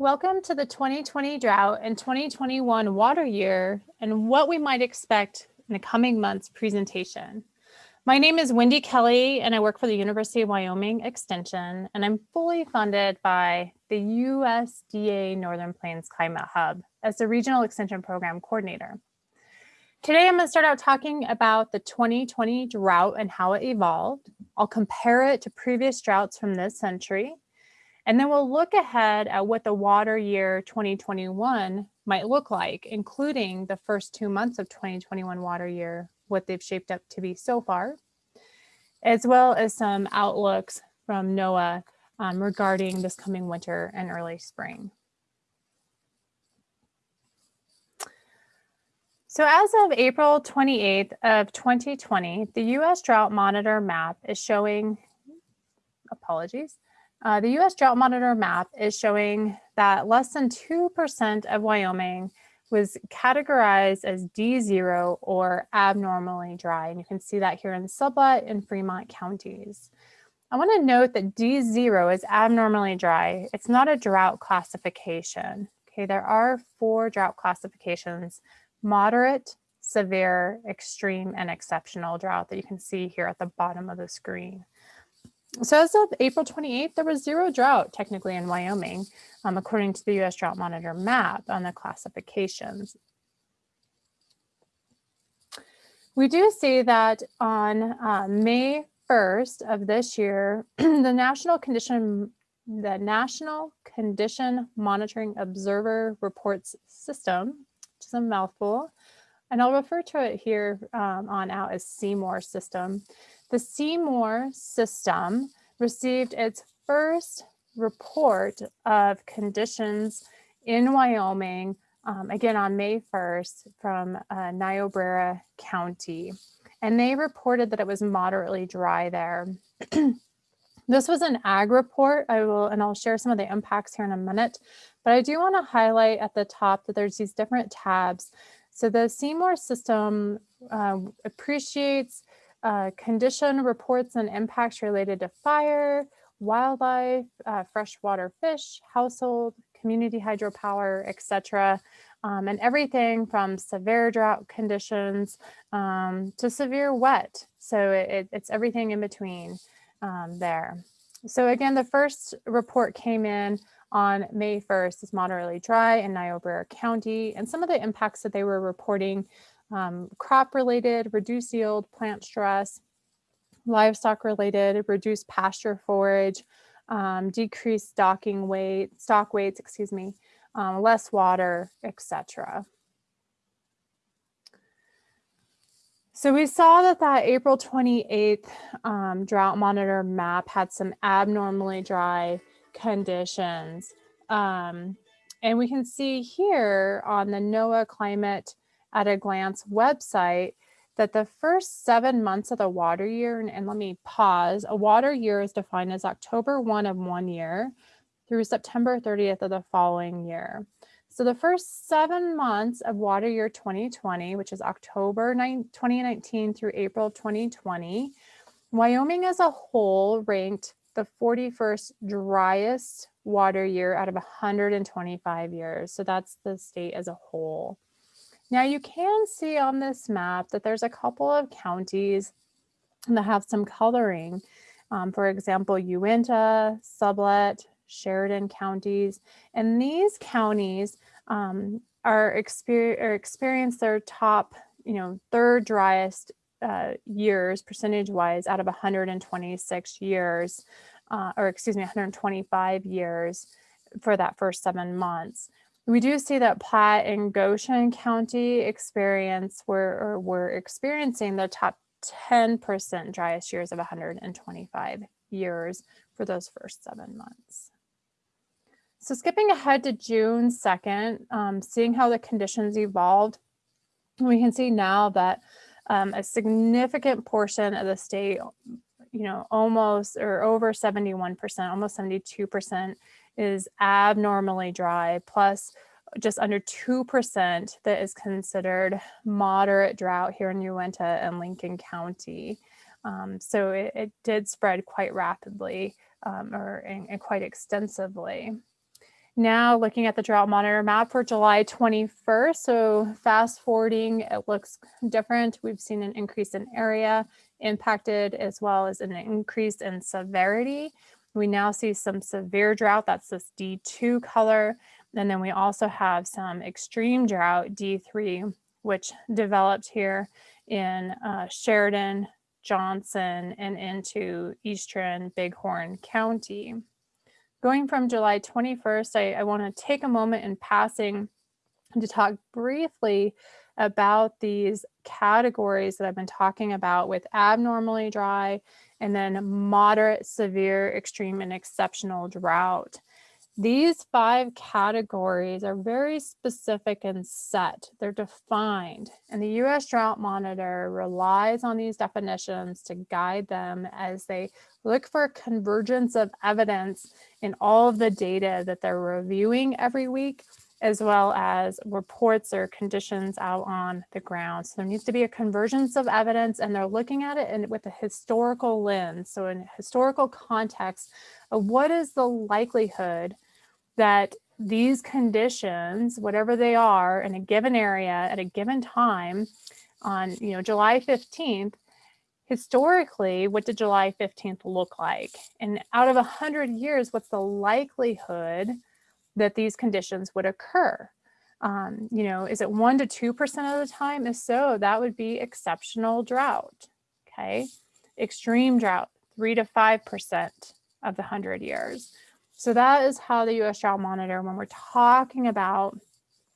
Welcome to the 2020 drought and 2021 water year and what we might expect in the coming months presentation. My name is Windy Kelley and I work for the University of Wyoming Extension and I'm fully funded by the USDA Northern Plains Climate Hub as the Regional Extension Program Coordinator. Today I'm going to start out talking about the 2020 drought and how it evolved. I'll compare it to previous droughts from this century and then we'll look ahead at what the water year 2021 might look like, including the first two months of 2021 water year, what they've shaped up to be so far, as well as some outlooks from NOAA um, regarding this coming winter and early spring. So as of April 28th of 2020, the US Drought Monitor map is showing, apologies, uh, the US Drought Monitor map is showing that less than 2% of Wyoming was categorized as D0 or abnormally dry. And you can see that here in Sublette and Fremont counties. I want to note that D0 is abnormally dry. It's not a drought classification. Okay, there are four drought classifications, moderate, severe, extreme, and exceptional drought that you can see here at the bottom of the screen. So as of April 28th, there was zero drought technically in Wyoming, um, according to the US Drought Monitor map on the classifications. We do see that on uh, May 1st of this year, the National Condition the National Condition Monitoring Observer Reports System, which is a mouthful, and I'll refer to it here um, on out as CMOR system, the CMOR system received its first report of conditions in Wyoming, um, again on May 1st from uh, Niobrara County. And they reported that it was moderately dry there. this was an ag report. I will, and I'll share some of the impacts here in a minute, but I do want to highlight at the top that there's these different tabs. So the CMOR system uh, appreciates uh, condition reports and impacts related to fire, wildlife, uh, freshwater fish, household, community hydropower, etc. Um, and everything from severe drought conditions um, to severe wet. So it, it's everything in between um, there. So again, the first report came in on May 1st is moderately dry in Niobrara County and some of the impacts that they were reporting um, crop related, reduced yield, plant stress, livestock related, reduced pasture forage, um, decreased stocking weight, stock weights, excuse me, um, less water, etc. So we saw that that April 28th um, drought monitor map had some abnormally dry conditions. Um, and we can see here on the NOAA climate at a glance website that the first seven months of the water year, and, and let me pause, a water year is defined as October 1 of one year through September 30th of the following year. So the first seven months of water year 2020, which is October 9, 2019 through April 2020, Wyoming as a whole ranked the 41st driest water year out of 125 years. So that's the state as a whole. Now you can see on this map that there's a couple of counties that have some coloring. Um, for example, Uinta, Sublette, Sheridan counties. And these counties um, are, exper are experience their top, you know, third driest uh, years percentage wise out of 126 years, uh, or excuse me, 125 years for that first seven months we do see that Platte and Goshen County experience were, or were experiencing the top 10% driest years of 125 years for those first seven months. So skipping ahead to June 2nd, um, seeing how the conditions evolved, we can see now that um, a significant portion of the state, you know, almost or over 71%, almost 72% is abnormally dry, plus just under 2% that is considered moderate drought here in Uinta and Lincoln County. Um, so it, it, did spread quite rapidly um, or quite extensively. Now looking at the drought monitor map for July 21st. So fast forwarding, it looks different. We've seen an increase in area impacted as well as an increase in severity. We now see some severe drought, that's this D2 color. And then we also have some extreme drought, D3, which developed here in uh, Sheridan, Johnson, and into eastern Bighorn County. Going from July 21st, I, I want to take a moment in passing to talk briefly about these categories that I've been talking about with abnormally dry and then moderate, severe, extreme, and exceptional drought. These five categories are very specific and set. They're defined. And the U.S. Drought Monitor relies on these definitions to guide them as they look for convergence of evidence in all of the data that they're reviewing every week as well as reports or conditions out on the ground. So there needs to be a convergence of evidence and they're looking at it in, with a historical lens. So in historical context what is the likelihood that these conditions, whatever they are in a given area at a given time on you know July 15th, historically, what did July 15th look like? And out of 100 years, what's the likelihood that these conditions would occur. Um, you know, is it one to 2% of the time? If so, that would be exceptional drought, okay? Extreme drought, three to 5% of the 100 years. So that is how the US Drought Monitor, when we're talking about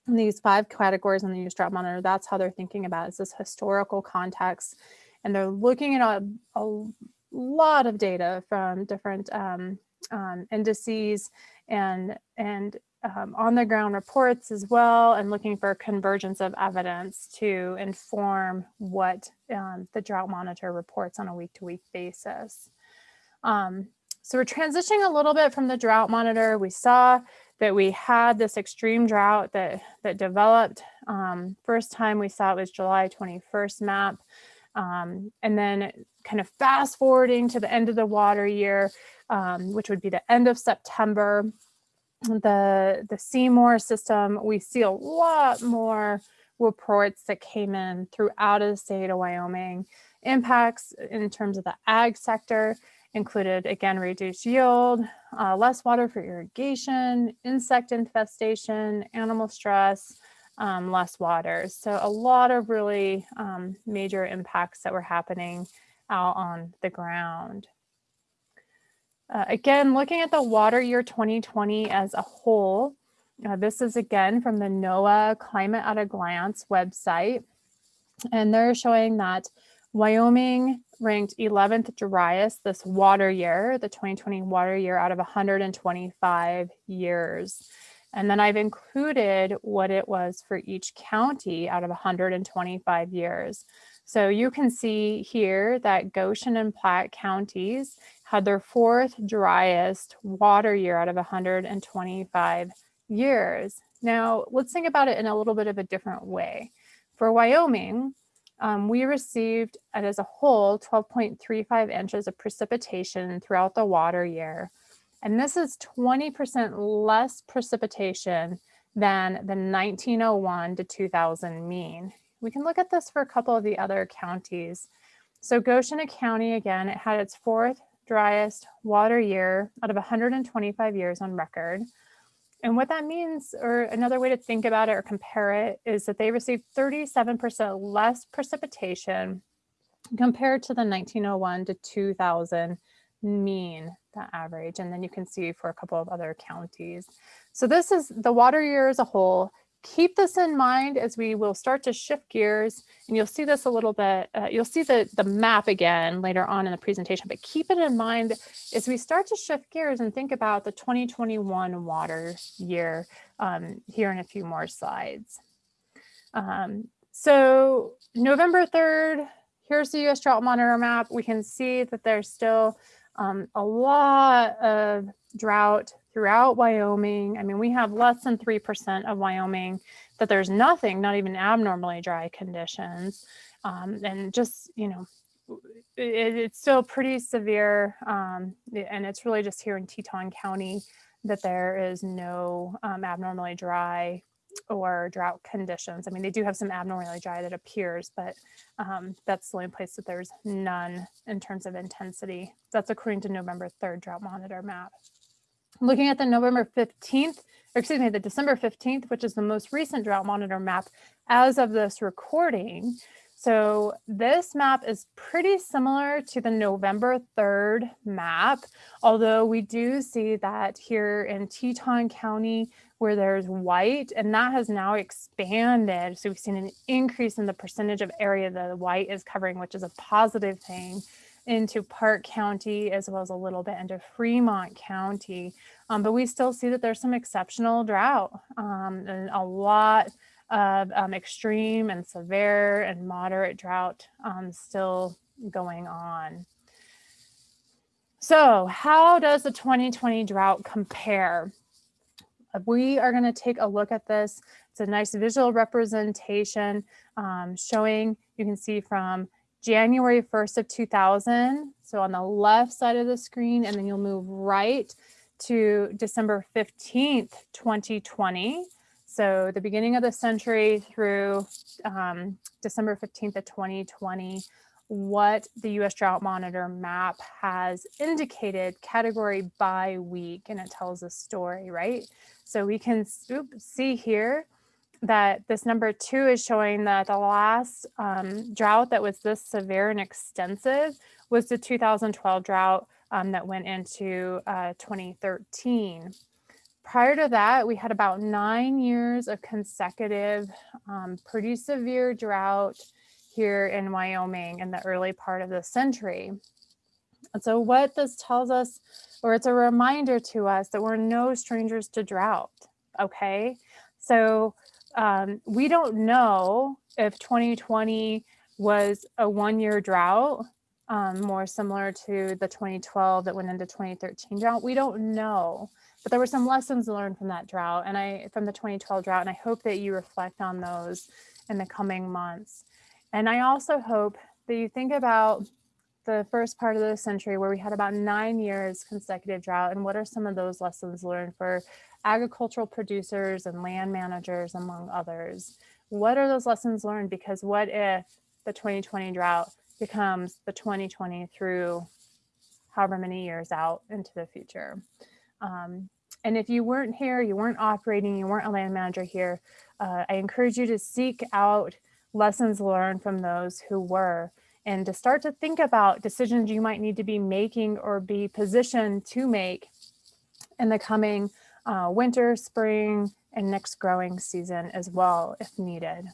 these five categories on the US Drought Monitor, that's how they're thinking about it. It's this historical context. And they're looking at a, a lot of data from different um, um, indices and, and um, on the ground reports as well and looking for convergence of evidence to inform what um, the drought monitor reports on a week to week basis. Um, so we're transitioning a little bit from the drought monitor. We saw that we had this extreme drought that, that developed. Um, first time we saw it was July 21st map. Um, and then kind of fast forwarding to the end of the water year, um, which would be the end of September. The, the CMOR system, we see a lot more reports that came in throughout the state of Wyoming. Impacts in terms of the ag sector included, again, reduced yield, uh, less water for irrigation, insect infestation, animal stress, um, less water. So a lot of really um, major impacts that were happening out on the ground. Uh, again, looking at the water year 2020 as a whole, uh, this is again from the NOAA Climate at a Glance website. And they're showing that Wyoming ranked 11th driest this water year, the 2020 water year out of 125 years. And then I've included what it was for each county out of 125 years. So you can see here that Goshen and Platte counties had their fourth driest water year out of 125 years. Now, let's think about it in a little bit of a different way. For Wyoming, um, we received, as a whole, 12.35 inches of precipitation throughout the water year. And this is 20% less precipitation than the 1901 to 2000 mean. We can look at this for a couple of the other counties. So Goshen County, again, it had its fourth driest water year out of 125 years on record. And what that means, or another way to think about it or compare it, is that they received 37% less precipitation compared to the 1901 to 2000 mean, the average. And then you can see for a couple of other counties. So this is the water year as a whole keep this in mind as we will start to shift gears and you'll see this a little bit, uh, you'll see the, the map again later on in the presentation, but keep it in mind as we start to shift gears and think about the 2021 water year um, here in a few more slides. Um, so November 3rd, here's the US drought monitor map. We can see that there's still um, a lot of drought throughout Wyoming. I mean, we have less than 3% of Wyoming that there's nothing, not even abnormally dry conditions. Um, and just, you know, it, it's still pretty severe. Um, and it's really just here in Teton County that there is no um, abnormally dry or drought conditions. I mean, they do have some abnormally dry that appears, but um, that's the only place that there's none in terms of intensity. That's according to November 3rd drought monitor map. Looking at the November 15th, or excuse me, the December 15th, which is the most recent drought monitor map as of this recording, so this map is pretty similar to the November 3rd map, although we do see that here in Teton County where there's white and that has now expanded. So we've seen an increase in the percentage of area that the white is covering, which is a positive thing into Park County as well as a little bit into Fremont County. Um, but we still see that there's some exceptional drought um, and a lot of um, extreme and severe and moderate drought um, still going on. So how does the 2020 drought compare? We are going to take a look at this. It's a nice visual representation um, showing, you can see from January 1st of 2000. So on the left side of the screen, and then you'll move right to December 15th, 2020. So the beginning of the century through um, December 15th of 2020, what the US Drought Monitor map has indicated category by week, and it tells a story, right? So we can see here that this number two is showing that the last um, drought that was this severe and extensive was the 2012 drought um, that went into uh, 2013. Prior to that, we had about nine years of consecutive um, pretty severe drought here in Wyoming in the early part of the century. And so what this tells us, or it's a reminder to us that we're no strangers to drought, okay? So um, we don't know if 2020 was a one-year drought, um, more similar to the 2012 that went into 2013 drought. We don't know. But there were some lessons learned from that drought and I from the 2012 drought, and I hope that you reflect on those in the coming months. And I also hope that you think about the first part of the century where we had about nine years consecutive drought and what are some of those lessons learned for agricultural producers and land managers among others? What are those lessons learned? Because what if the 2020 drought becomes the 2020 through however many years out into the future? Um, and if you weren't here, you weren't operating, you weren't a land manager here, uh, I encourage you to seek out lessons learned from those who were and to start to think about decisions you might need to be making or be positioned to make in the coming uh, winter, spring, and next growing season as well if needed.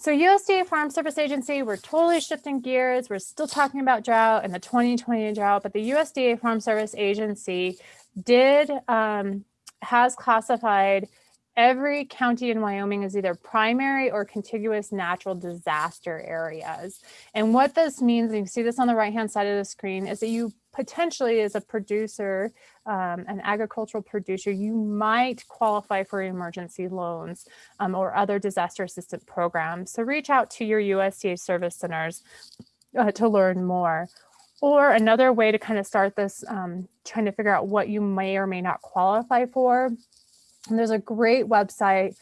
So USDA Farm Service Agency, we're totally shifting gears. We're still talking about drought and the 2020 drought, but the USDA Farm Service Agency did, um, has classified every county in Wyoming as either primary or contiguous natural disaster areas. And what this means, and you see this on the right-hand side of the screen, is that you potentially as a producer, um, an agricultural producer, you might qualify for emergency loans um, or other disaster assistance programs. So reach out to your USDA service centers uh, to learn more. Or another way to kind of start this, um, trying to figure out what you may or may not qualify for. And there's a great website.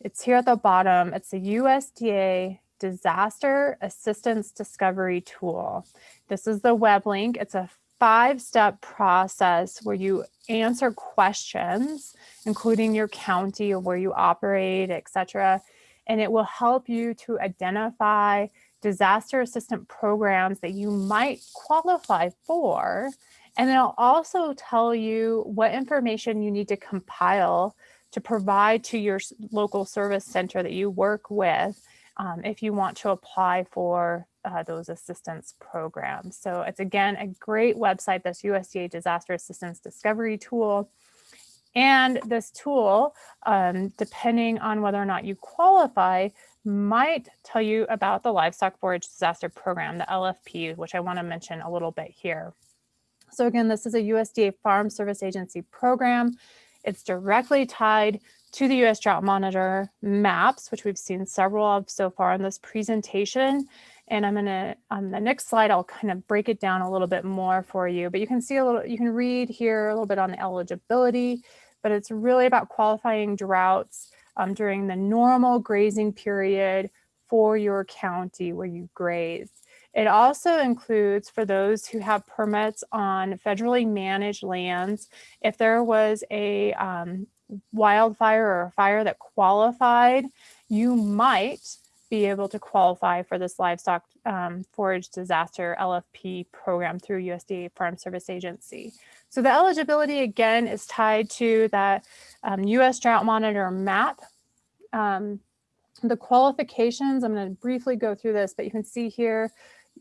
It's here at the bottom. It's the USDA Disaster Assistance Discovery Tool. This is the web link. It's a five-step process where you answer questions, including your county or where you operate, etc. And it will help you to identify disaster assistance programs that you might qualify for. And it'll also tell you what information you need to compile to provide to your local service center that you work with um, if you want to apply for uh, those assistance programs. So it's again a great website, this USDA Disaster Assistance Discovery Tool. And this tool, um, depending on whether or not you qualify, might tell you about the Livestock Forage Disaster Program, the LFP, which I want to mention a little bit here. So again, this is a USDA Farm Service Agency program. It's directly tied to the US Drought Monitor maps, which we've seen several of so far in this presentation. And I'm gonna, on the next slide, I'll kind of break it down a little bit more for you, but you can see a little, you can read here a little bit on the eligibility, but it's really about qualifying droughts um, during the normal grazing period for your county where you graze. It also includes for those who have permits on federally managed lands, if there was a um, wildfire or a fire that qualified, you might be able to qualify for this livestock um, forage disaster LFP program through USDA Farm Service Agency. So the eligibility again is tied to that um, US Drought Monitor map. Um, the qualifications, I'm going to briefly go through this, but you can see here,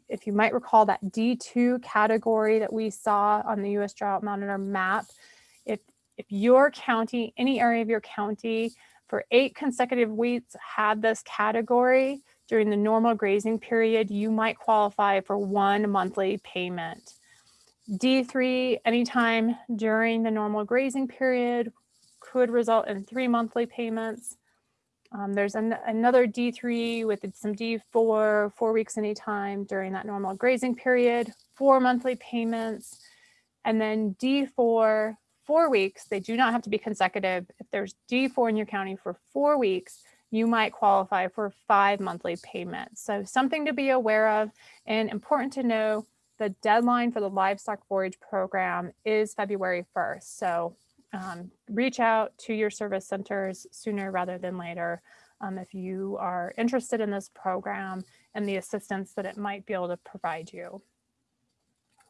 if you might recall that D2 category that we saw on the US Drought Monitor map, if, if your county, any area of your county for eight consecutive weeks had this category during the normal grazing period, you might qualify for one monthly payment. D3, anytime during the normal grazing period could result in three monthly payments. Um, there's an, another D3 with some D4, four weeks anytime during that normal grazing period, four monthly payments. And then D4, four weeks, they do not have to be consecutive. If there's D4 in your county for four weeks, you might qualify for five monthly payments. So something to be aware of and important to know, the deadline for the livestock forage program is February 1st. So um, reach out to your service centers sooner rather than later um, if you are interested in this program and the assistance that it might be able to provide you.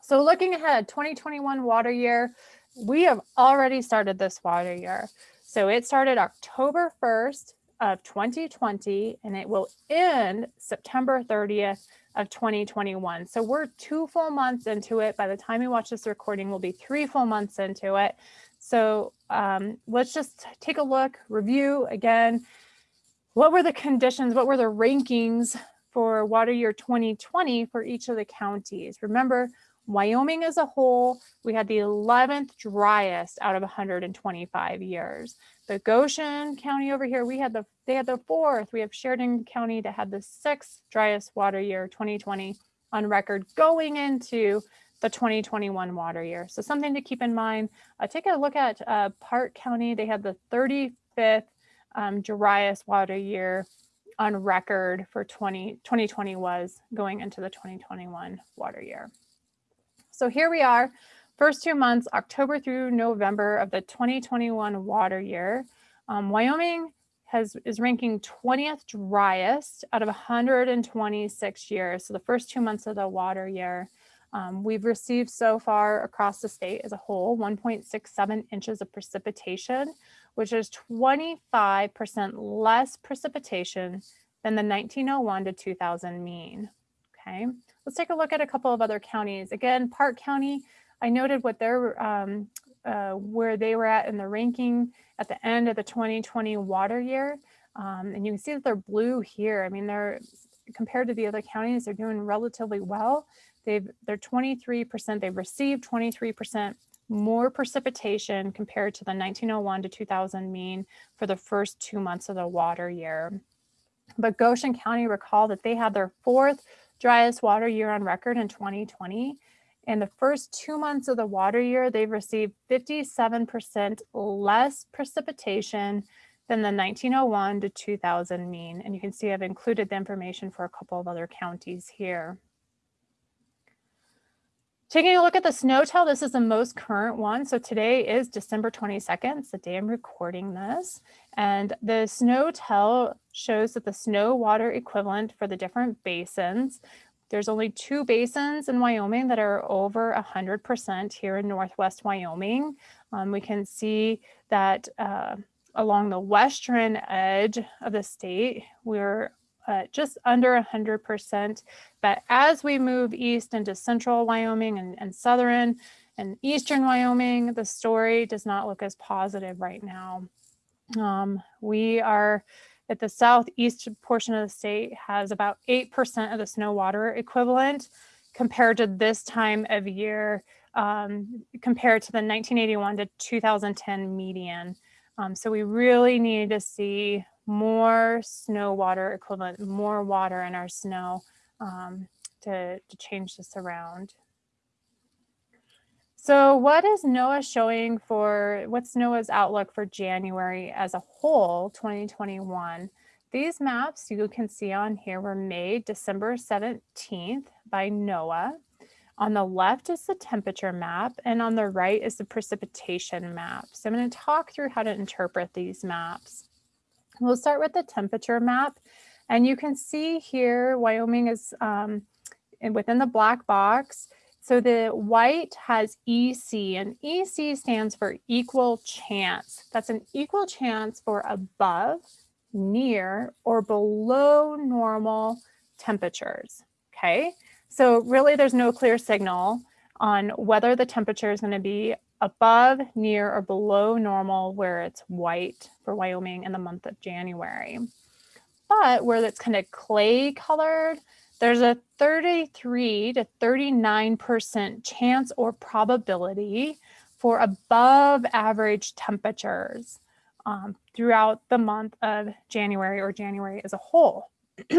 So looking ahead, 2021 water year, we have already started this water year. So it started October 1st of 2020 and it will end September 30th of 2021. So we're two full months into it. By the time you watch this recording, we'll be three full months into it. So um, let's just take a look, review again. What were the conditions? What were the rankings for water year 2020 for each of the counties? Remember, Wyoming as a whole, we had the 11th driest out of 125 years. The Goshen County over here, we had the they had the fourth. We have Sheridan County that had the sixth driest water year 2020 on record going into the 2021 water year. So something to keep in mind. Uh, take a look at uh, Park County. They had the 35th um, driest water year on record for 20, 2020 was going into the 2021 water year. So here we are, first two months, October through November of the 2021 water year. Um, Wyoming has is ranking 20th driest out of 126 years. So the first two months of the water year. Um, we've received so far across the state as a whole 1.67 inches of precipitation, which is 25% less precipitation than the 1901 to 2000 mean. Okay, Let's take a look at a couple of other counties. Again, Park County, I noted what their um, uh, where they were at in the ranking at the end of the 2020 water year. Um, and you can see that they're blue here. I mean, they're compared to the other counties, they're doing relatively well. They've they're 23%, they've received 23% more precipitation compared to the 1901 to 2000 mean for the first two months of the water year. But Goshen County, recall that they had their fourth driest water year on record in 2020. In the first two months of the water year, they've received 57% less precipitation than the 1901 to 2000 mean. And you can see I've included the information for a couple of other counties here. Taking a look at the SNOTEL, this is the most current one. So today is December 22nd, it's the day I'm recording this. And the SNOTEL shows that the snow water equivalent for the different basins, there's only two basins in Wyoming that are over 100% here in Northwest Wyoming. Um, we can see that uh, along the western edge of the state, we're uh, just under 100%. But as we move east into central Wyoming and, and southern and eastern Wyoming, the story does not look as positive right now. Um, we are at the southeast portion of the state has about 8% of the snow water equivalent compared to this time of year, um, compared to the 1981 to 2010 median. Um, so we really need to see more snow water equivalent, more water in our snow um, to, to change this around. So what is NOAA showing for, what's NOAA's outlook for January as a whole, 2021? These maps you can see on here were made December 17th by NOAA. On the left is the temperature map and on the right is the precipitation map. So I'm going to talk through how to interpret these maps. We'll start with the temperature map and you can see here Wyoming is um, within the black box. So the white has EC and EC stands for equal chance. That's an equal chance for above, near, or below normal temperatures, okay? So really there's no clear signal on whether the temperature is going to be above, near, or below normal where it's white for Wyoming in the month of January. But where it's kind of clay colored, there's a 33 to 39% chance or probability for above average temperatures um, throughout the month of January or January as a whole.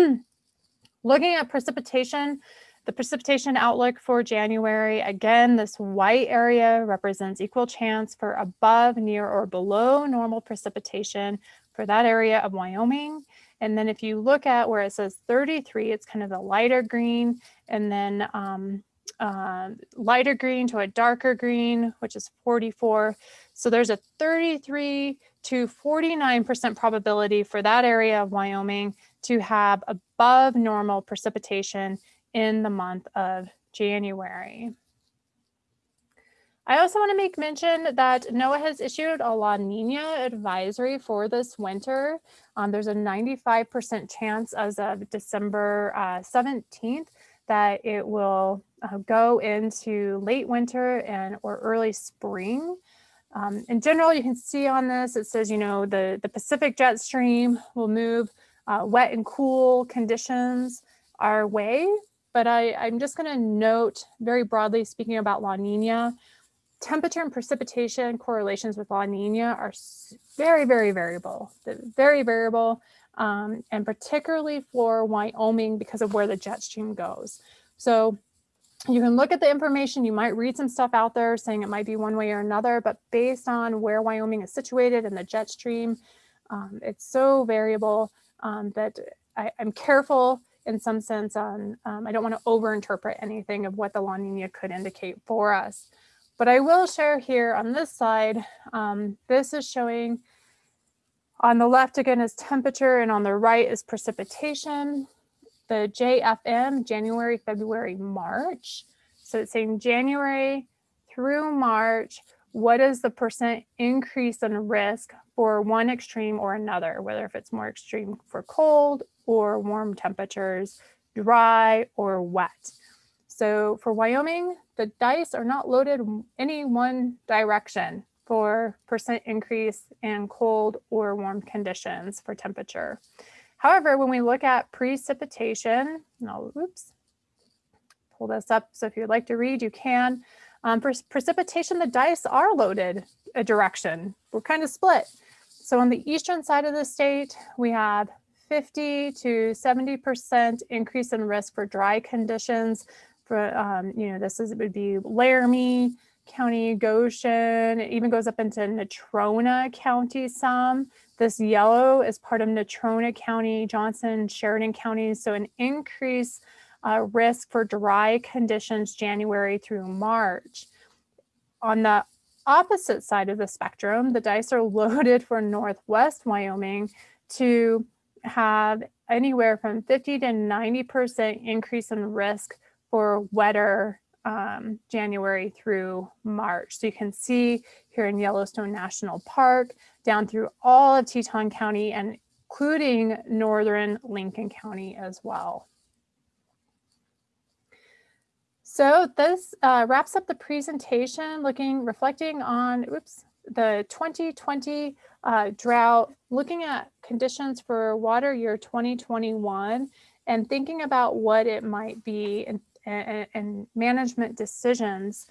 Looking at precipitation, the precipitation outlook for January, again, this white area represents equal chance for above, near, or below normal precipitation for that area of Wyoming. And then if you look at where it says 33, it's kind of the lighter green, and then um, uh, lighter green to a darker green, which is 44. So there's a 33 to 49% probability for that area of Wyoming to have above normal precipitation in the month of January. I also want to make mention that NOAA has issued a La Nina advisory for this winter. Um, there's a 95% chance as of December uh, 17th that it will uh, go into late winter and or early spring. Um, in general, you can see on this, it says, you know, the, the Pacific jet stream will move uh, wet and cool conditions our way but I, I'm just going to note very broadly speaking about La Nina, temperature and precipitation correlations with La Nina are very, very variable, very variable, um, and particularly for Wyoming because of where the jet stream goes. So you can look at the information, you might read some stuff out there saying it might be one way or another, but based on where Wyoming is situated and the jet stream, um, it's so variable um, that I, I'm careful in some sense on, um, I don't want to overinterpret anything of what the La Nina could indicate for us. But I will share here on this side, um, this is showing on the left again is temperature and on the right is precipitation. The JFM, January, February, March. So it's saying January through March, what is the percent increase in risk for one extreme or another, whether if it's more extreme for cold or warm temperatures, dry or wet. So for Wyoming, the dice are not loaded any one direction for percent increase in cold or warm conditions for temperature. However, when we look at precipitation, no, oops, pull this up. So if you'd like to read, you can. Um, for precipitation, the dice are loaded a direction. We're kind of split. So on the eastern side of the state, we have 50 to 70% increase in risk for dry conditions. For, um, you know, this is, it would be Laramie County, Goshen, it even goes up into Natrona County some. This yellow is part of Natrona County, Johnson, Sheridan counties. So an increase uh, risk for dry conditions January through March. On the opposite side of the spectrum, the dice are loaded for Northwest Wyoming to have anywhere from 50 to 90% increase in risk for wetter um, January through March. So you can see here in Yellowstone National Park, down through all of Teton County and including northern Lincoln County as well. So this uh, wraps up the presentation looking, reflecting on, oops, the 2020 uh, drought, looking at conditions for water year 2021 and thinking about what it might be and, and, and management decisions.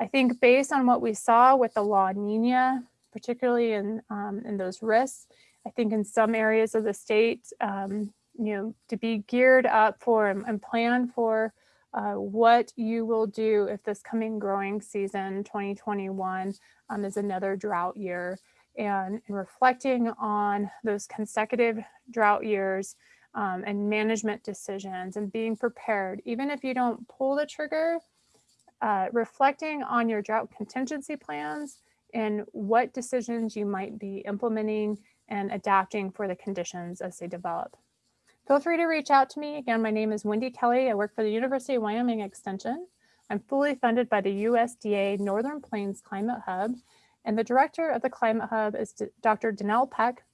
I think based on what we saw with the La Nina, particularly in, um, in those risks, I think in some areas of the state, um, you know, to be geared up for and, and plan for uh, what you will do if this coming growing season 2021 um, is another drought year and, reflecting on those consecutive drought years um, and management decisions and being prepared even if you don't pull the trigger uh, reflecting on your drought contingency plans and what decisions you might be implementing and adapting for the conditions as they develop. Feel free to reach out to me. Again, my name is Windy Kelley. I work for the University of Wyoming Extension. I'm fully funded by the USDA Northern Plains Climate Hub, and the director of the Climate Hub is Dr. Dannele Peck,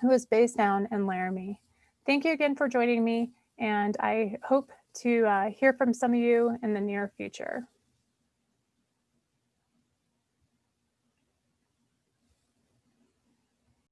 who is based down in Laramie. Thank you again for joining me, and I hope to uh, hear from some of you in the near future.